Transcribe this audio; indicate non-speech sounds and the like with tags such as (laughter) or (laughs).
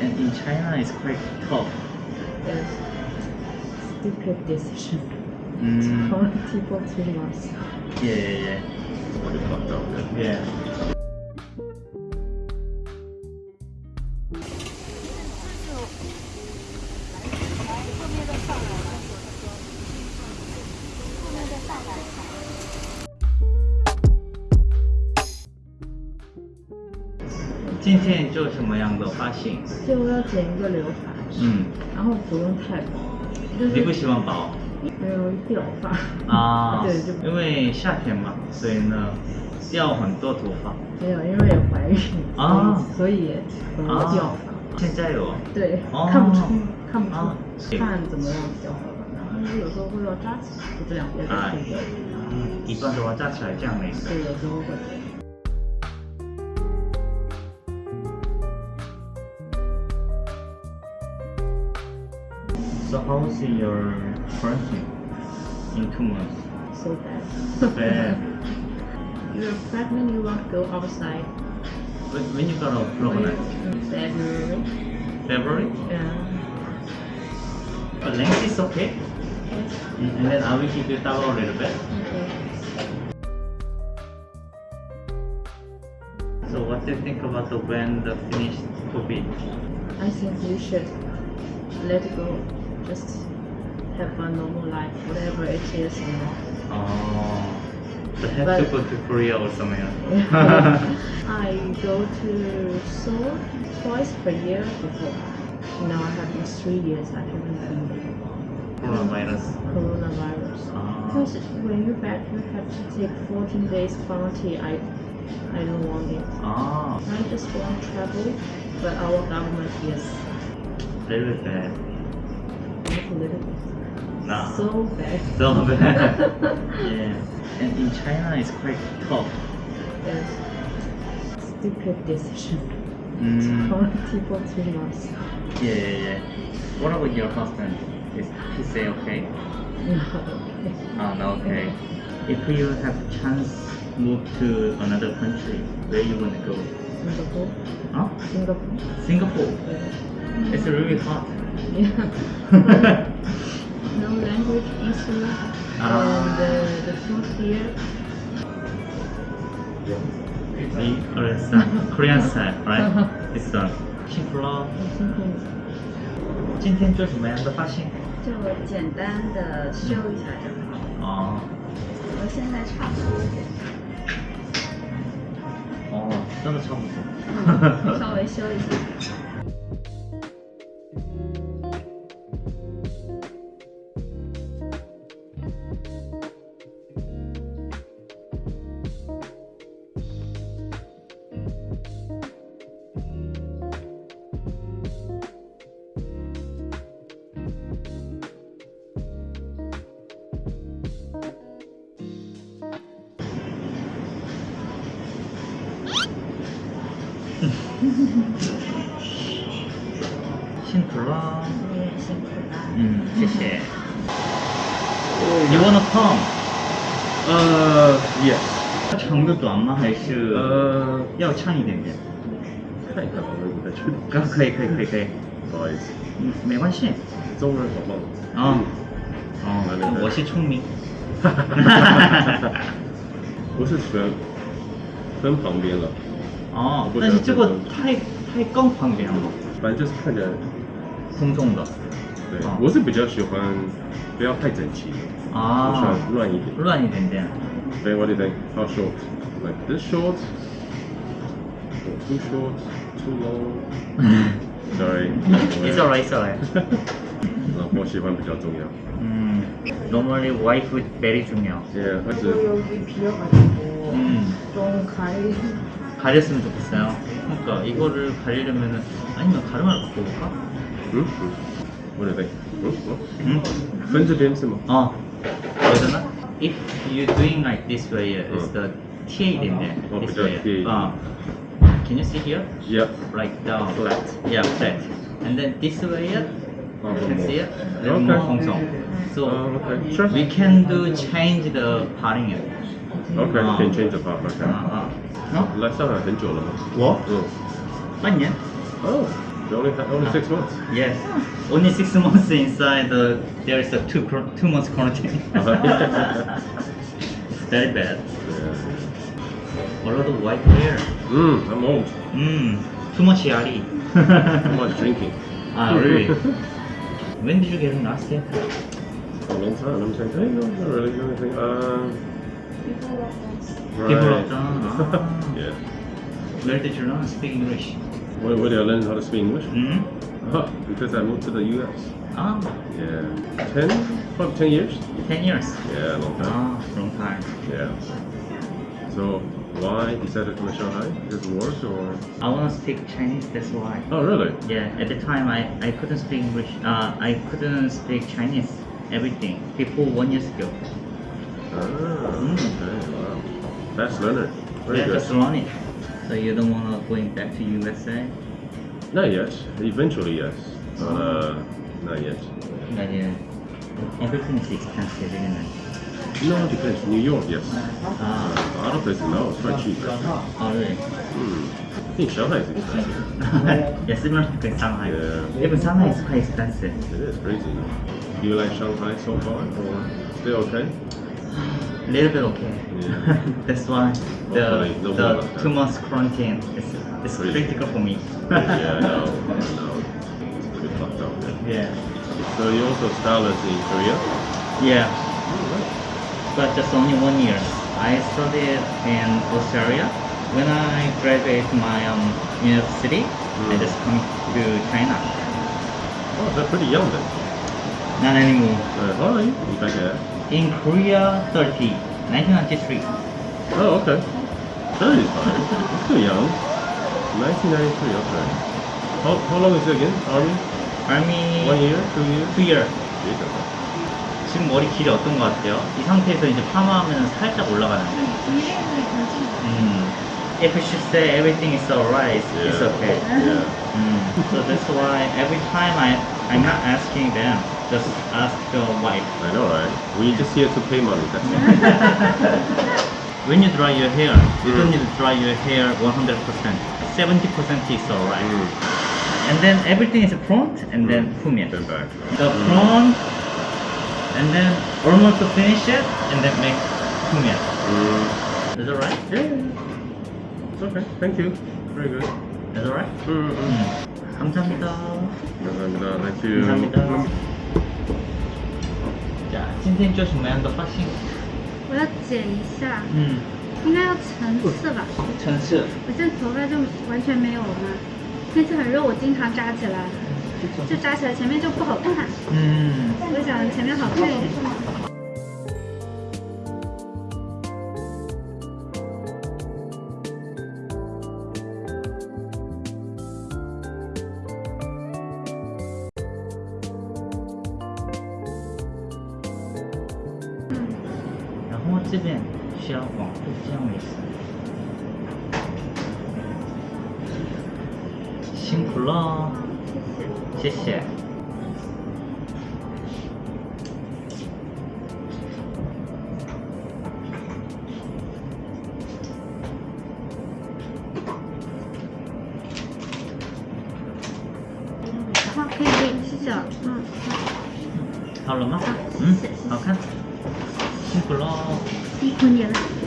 And in China, it's quite tough. Yes. Stupid decision. Mm, Hurt people too much. yeah, yeah, yeah. What the fuck. Yeah. 今天做什么样的发型？就要剪一个刘海，嗯，然后不用太薄，就是你不喜欢薄没有掉发。啊？(laughs) 对，就因为夏天嘛，所以呢，掉很多头发没有，因为有怀孕，啊所以所以也容掉发。。现在有对，哦看不出，看不出，啊看怎么样比较好吧。然后有时候会要扎起来，就这两边都哎可以的。一般的话扎起来这样的一个。对，有时候会。So how's your training in two months? So bad. Bad. You're (laughs) pregnant, you want to go outside. When, when you got a pregnant? February. February? Yeah. But length is okay. Yes. And then I will keep it down a little bit. Okay. So what do you think about the when the finished COVID? I think you should let it go. Just have a normal life, whatever it is. You know. Oh, but have But- to go to Korea or somewhere. (laughs) I go to Seoul twice per year before. Now I have been three years I haven't been there. Coronavirus. Coronavirus. Ah. Because when you're back, you have to take 14 days quarantine. I, I don't want it. Ah, I just want travel, but our government is very bad. Not bit. Nah. So bad. So bad. (laughs) yeah. And in China, it's quite tough. Yes. Stupid decision. Mm, (laughs) Hurt people too much. yeah, yeah, yeah. What about your husband? Is he say okay? (laughs) Not okay. Ah, no, okay. If you have chance move to another country, where you wanna go? Singapore. Huh? Singapore. Singapore. Yeah. It's really hot. Yeah. no language issue. Ah. And uh, the food here, The Korean style, Korean style, right? This one. 幸福喽。我今天今天做什么样的发型？就简单的修一下就好。哦我现在差不多，哦，真的差不多。稍微修一下。辛苦了。你也辛苦了。嗯，谢谢。You wanna come？呃，yes，长的短吗？还是呃，要长一点点？太长了，我也不太确定。啊，可以可以可以可以，不好意思，嗯，没关系。中文好棒。哦来来哦，来我是聪明。(laughs) 不是全分旁边了， 哦，不但是这个分太太刚旁边了，反正就是看起来，空中的。对哦，我是比较喜欢不要太整齐，我喜啊欢，乱一点。乱一点点。 Then what do you think? How short? Like this short? Or too short? Too long? Sorry. It's alright, it's alright. 老婆喜欢比较重要。음, normally wife is very 중요. 예, 이거 하여튼 여기 비어가지고 음, 좀 가리. 가렸으면 좋겠어요 그러니까 이거를 가리려면 아니면 가르마를 바꿔볼까? 응? 응 뭐래 왜? 응? 응? Friends with him 어 그러잖아? If you doing like this way is the TA in there 어 그죠 TA 어 Can you see here? Yeah Like down Flat Yeah flat And then this way You can see it? Okay. So, we can do change the pattern. OK，可以 change the p a p r i c a 啊啊，嚟收係很久了嘛？我嗯，半年。Oh, only only six months. Yes, only six months inside. There is a two two months quarantine. (laughs) Very bad. A lot of white hair. Mm, I'm old. Mm, too much yari. too much drinking. Ah, really? when did you get him last? A long time. I'm saying, hey, no, not really. The uh right. People have done. Ah. yeah. Where did you learn to speak English? Where, where did I learn how to speak English? Mm? Uh, because I moved to the US. Ah, Yeah. Ten? Probably ten years? ten years. Yeah, long time. Ah, long time. Yeah. So why decided to come to Shanghai? Because of work or? I want to speak Chinese. That's why. Oh, really? Yeah, at the time I, I couldn't speak English. Uh, I couldn't speak Chinese. Everything before one years ago. Ah, Mm. okay, wow. Fast learner. Very yeah, good. just learn. So you don't want to going back to USA? Not yet. Eventually, yes. But uh, not yet. But yeah, everything is expensive, isn't it? No, it depends. New York, yes. Ah, Uh, other places, no. It's quite cheap. oh really? Hmm. I think Shanghai is expensive. yeah, similar to Shanghai. Yeah. Even Shanghai is quite expensive. It is crazy. Do you like Shanghai so far, or still okay? A little bit okay. Yeah. (laughs) That's why the Hopefully, no the two months quarantine is is Really? critical for me. yeah, I know. I know. It's a bit fucked up. Yeah. yeah. So you also started in Korea? Yeah. But just only one year. I studied in Australia. When I graduate my um, university, I Mm. just come to China. Oh, they're pretty young then. Not anymore. Uh, hi, you back there? In Korea, 30, 1993. Oh, okay. 30 is fine. It's still young. 1993, okay. How, how long is it again? Army? Army One year? Two years? two year. Jesus. 지금 머리 길이 어떤 것 같아요? 이 상태에서 이제 파마하면 살짝 올라가는데. 음. If you should say everything is alright, it's, it's Yeah. okay. Yeah. Mm. So that's why every time I I'm not asking them, just ask the wife. I know, right? We just here to pay money. That's (laughs) it. When you dry your hair, you don't Mm. need to dry your hair 100%. 70% is alright. Mm. And then everything is front and then fumian. Then back. The front and then almost to finish it and then make fumian. Mm. Is that right? Yeah, yeah, yeah. It's okay. Thank you. Very good. Is that right? Mm, mm. 음. 감사합니다. 감사합니다. Thank you. 감사합니다. 자， 今天做什么样的发型？我要剪一下，嗯，应该要层次吧。层次。我现在头发就完全没有了嘛，天气很热，我经常扎起来，就扎起来前面就不好看。嗯，我想前面好看一点。这边需要往后这样子。辛苦了，谢谢。好，可以可以，谢谢了。嗯，好了吗好？嗯好看。辛苦喽。辛苦你了。